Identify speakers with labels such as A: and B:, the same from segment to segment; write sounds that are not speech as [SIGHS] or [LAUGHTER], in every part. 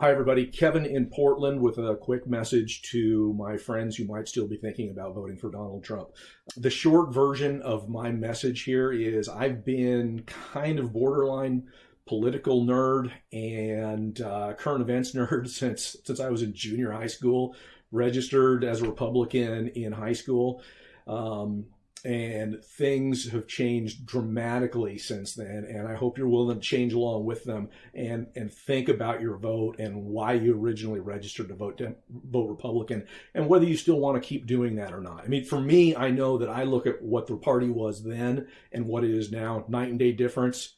A: Hi, everybody. Kevin in Portland with a quick message to my friends who might still be thinking about voting for Donald Trump. The short version of my message here is I've been kind of borderline political nerd and uh, current events [LAUGHS] nerd since since I was in junior high school. Registered as a Republican in high school. Um, and things have changed dramatically since then and i hope you're willing to change along with them and and think about your vote and why you originally registered to vote vote republican and whether you still want to keep doing that or not. I mean for me i know that i look at what the party was then and what it is now night and day difference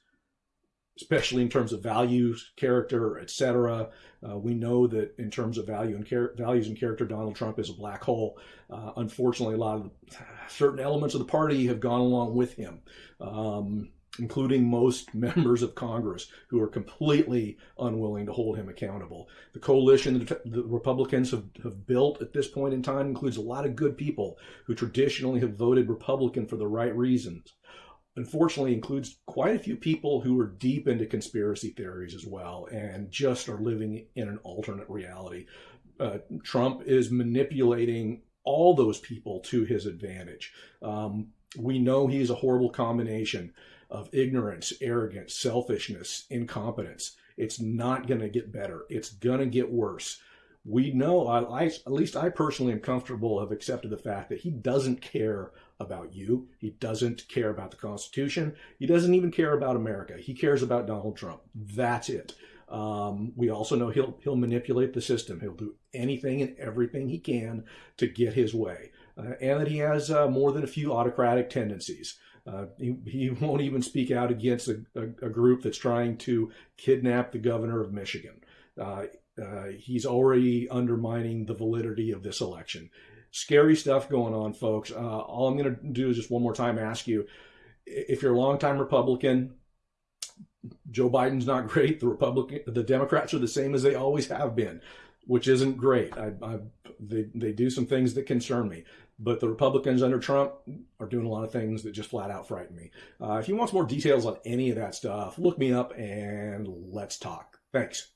A: especially in terms of values, character, etc. Uh, we know that in terms of value and values and character, Donald Trump is a black hole. Uh, unfortunately, a lot of the, [SIGHS] certain elements of the party have gone along with him. Um, including most [LAUGHS] members of Congress who are completely unwilling to hold him accountable. The coalition that the Republicans have, have built at this point in time includes a lot of good people who traditionally have voted Republican for the right reasons unfortunately includes quite a few people who are deep into conspiracy theories as well and just are living in an alternate reality. Uh, Trump is manipulating all those people to his advantage. Um, we know he's a horrible combination of ignorance, arrogance, selfishness, incompetence. It's not going to get better. It's going to get worse. We know, I, I, at least I personally am comfortable, have accepted the fact that he doesn't care about you. He doesn't care about the Constitution. He doesn't even care about America. He cares about Donald Trump. That's it. Um, we also know he'll he'll manipulate the system. He'll do anything and everything he can to get his way, uh, and that he has uh, more than a few autocratic tendencies. Uh, he, he [LAUGHS] won't even speak out against a, a, a, group that's trying to kidnap the governor of Michigan. Uh, uh, he's already undermining the validity of this election scary stuff going on, folks. Uh, all I'm going to do is just one more time ask you if you're a longtime Republican, Joe Biden's not [LAUGHS] great. The Republican, the Democrats are the same as they always have been, which isn't great. I, I, they, they do some things that concern me. But the Republicans under Trump are doing a lot of things that just flat out frighten me. Uh, if you want more details on any of that stuff, look me up and let's talk. Thanks.